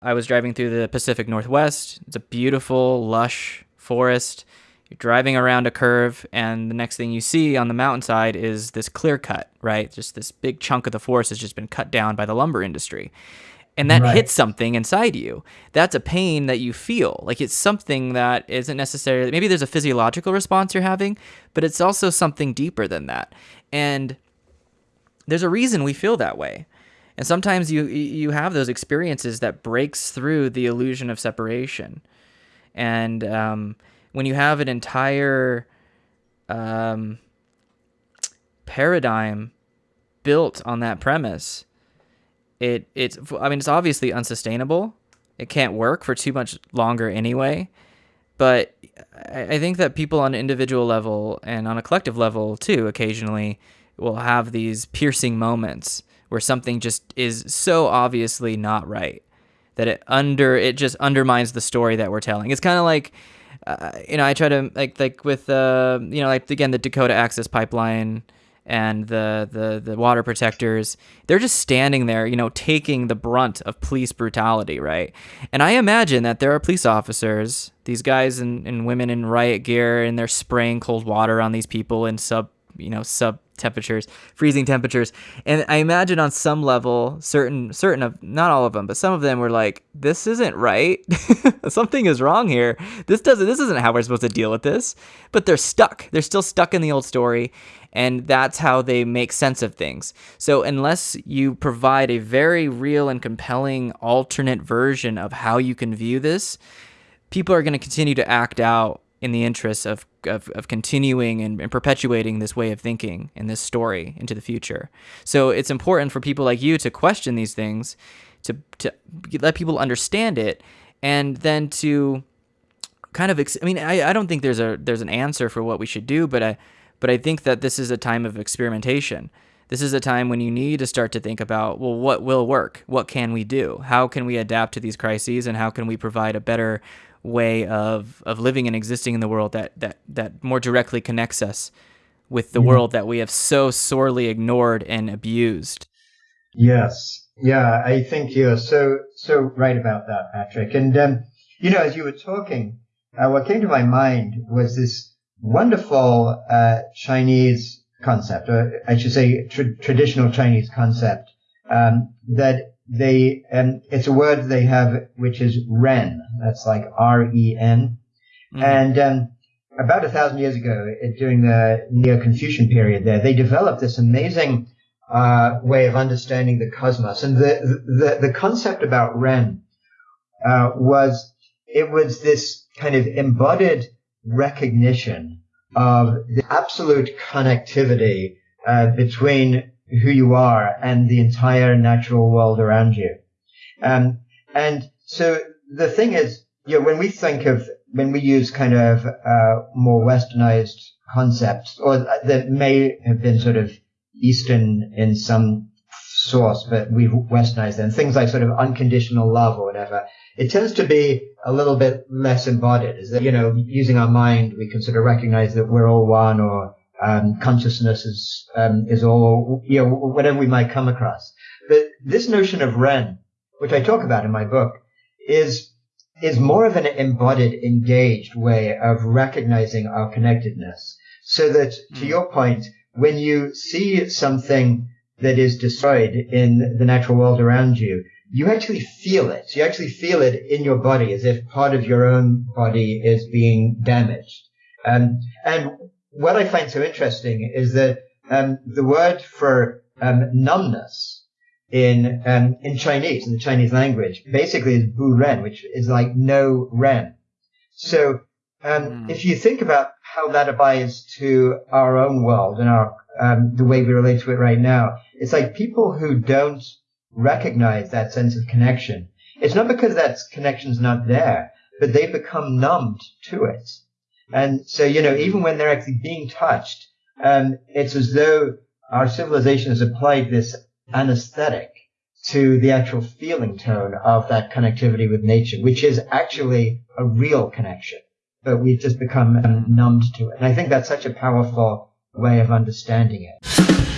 I was driving through the Pacific Northwest. It's a beautiful, lush forest. You're driving around a curve, and the next thing you see on the mountainside is this clear cut, right? Just this big chunk of the forest has just been cut down by the lumber industry. And that Right. hits something inside you. That's a pain that you feel. Like it's something that isn't necessarily, maybe there's a physiological response you're having, but it's also something deeper than that. And there's a reason we feel that way. And sometimes you you have those experiences that breaks through the illusion of separation. And um, when you have an entire um, paradigm built on that premise, it it's I mean it's obviously unsustainable. It can't work for too much longer anyway. But I I think that people on an individual level and on a collective level too occasionally will have these piercing moments where something just is so obviously not right that it under it just undermines the story that we're telling. It's kind of like uh, you know I try to like like with uh, you know like again the Dakota Access Pipeline and the, the the water protectors they're just standing there you know taking the brunt of police brutality right and i imagine that there are police officers these guys and, and women in riot gear and they're spraying cold water on these people in sub you know sub temperatures freezing temperatures. And i imagine on some level certain certain of not all of them but some of them were like this isn't right. Something is wrong here. This doesn't this isn't how we're supposed to deal with this. But they're stuck. They're still stuck in the old story. And that's how they make sense of things. So unless you provide a very real and compelling alternate version of how you can view this people are going to continue to act out in the interests of, of, of continuing and, and perpetuating this way of thinking and this story into the future. So it's important for people like you to question these things, to, to let people understand it, and then to kind of, I mean, I, I don't think there's a, there's an answer for what we should do, but I, but I think that this is a time of experimentation. This is a time when you need to start to think about, well, what will work? What can we do? How can we adapt to these crises and how can we provide a better way of of living and existing in the world that that that more directly connects us with the world that we have so sorely ignored and abused. Yes. Yeah, I think you're so so right about that, Patrick. And um, you know, as you were talking, uh, what came to my mind was this wonderful uh, Chinese concept, or I should say, tra- traditional Chinese concept um, that they um, it's a word they have which is Ren. That's like R E N. Mhm. And um, about a thousand years ago, during the Neo-Confucian period, there they developed this amazing uh, way of understanding the cosmos. And the the, the concept about Ren uh, was it was this kind of embodied recognition of the absolute connectivity uh, between who you are and the entire natural world around you. Um, and so the thing is, you know, when we think of, when we use kind of, uh, more westernized concepts or that may have been sort of Eastern in some source, but we've westernized them, things like sort of unconditional love or whatever, it tends to be a little bit less embodied. Is that, you know, using our mind, we can sort of recognize that we're all one or, um, consciousness is, um, is all, you know, whatever we might come across. But this notion of Ren, which I talk about in my book, is, is more of an embodied, engaged way of recognizing our connectedness. So that, to your point, when you see something that is destroyed in the natural world around you, you actually feel it. You actually feel it in your body as if part of your own body is being damaged. Um, and what I find so interesting is that um, the word for um, numbness in um, in Chinese, in the Chinese language, basically is bu ren, which is like no ren. So um, Mm. if you think about how that applies to our own world and our um, the way we relate to it right now, it's like people who don't recognize that sense of connection. It's not because that connection's not there, but they become numbed to it. And so, you know, even when they're actually being touched, um, it's as though our civilization has applied this anesthetic to the actual feeling tone of that connectivity with nature, which is actually a real connection, but we've just become um, numbed to it. And I think that's such a powerful way of understanding it.